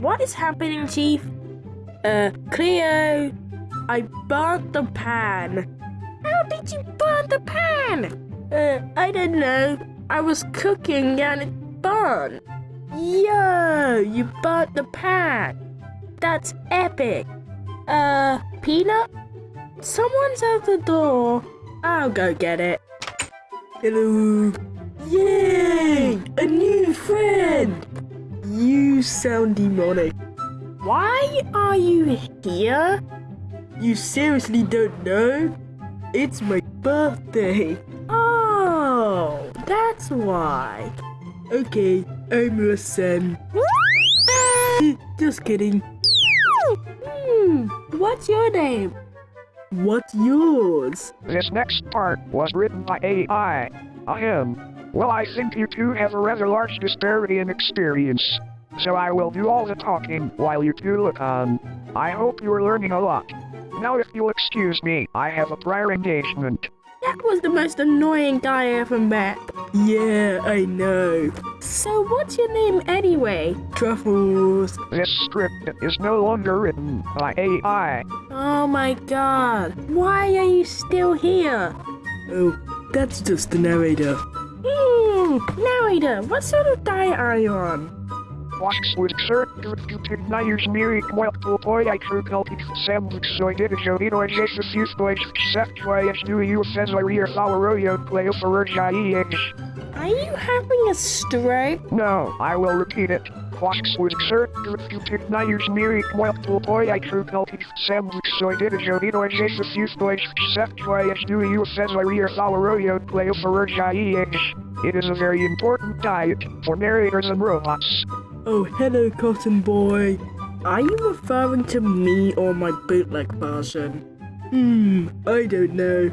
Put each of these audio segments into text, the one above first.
What is happening, Chief? Uh, Cleo, I burnt the pan. How did you burn the pan? Uh, I don't know. I was cooking and it burned. Yo, you burnt the pan. That's epic. Uh, Peanut? Someone's at the door. I'll go get it. Hello. Yay! A new friend! You sound demonic. Why are you here? You seriously don't know? It's my birthday. Oh, that's why. Okay, I'm your son. Just kidding. Hmm, what's your name? What's yours? This next part was written by AI. I am. Well, I think you two have a rather large disparity in experience. So I will do all the talking while you two look on. I hope you are learning a lot. Now if you'll excuse me, I have a prior engagement. That was the most annoying guy I ever met. Yeah, I know. So what's your name anyway? Truffles. This script is no longer written by AI. Oh my god. Why are you still here? Oh, that's just the narrator. Narrator, what sort of diet are you on? Waxwood circuit nayers mirik mwelpul poiaikru peltic sandwich soididisho ino adjacent fuse boys seftoyas do you fez rear floweroyo play for Are you having a stroke? No, I will repeat it. Waxwood circuit nayers mirik mwelpul poiaikru peltic sandwich soididisho ino adjacent fuse boys seftoyas do you fez rear floweroyo play for It is a very important diet for narrators and robots. Oh, hello, Cotton Boy. Are you referring to me or my bootleg version? Hmm, I don't know.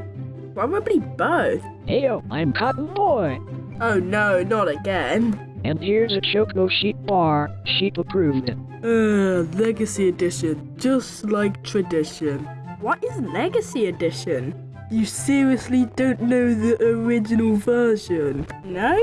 Probably both. Heyo, I'm Cotton Boy. Oh no, not again. And here's a Choco Sheep bar. Sheep approved. Uh, Legacy Edition, just like tradition. What is Legacy Edition? You seriously don't know the original version? No?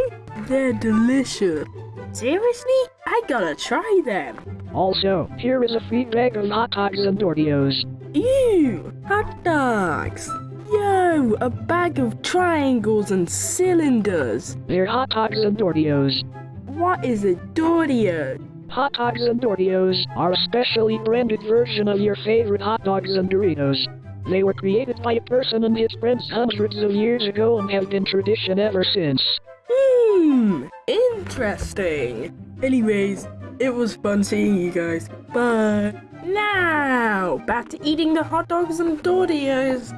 They're delicious. Seriously? I gotta try them. Also, here is a free bag of hot dogs and Doritos. Ew! Hot dogs! Yo, a bag of triangles and cylinders. They're hot dogs and Doritos. What is a Dortio? Hot dogs and Doritos are a specially branded version of your favorite hot dogs and Doritos. They were created by a person and his friends hundreds of years ago and have been tradition ever since. Hmm, interesting. Anyways, it was fun seeing you guys. Bye. Now, back to eating the hot dogs and Doritos.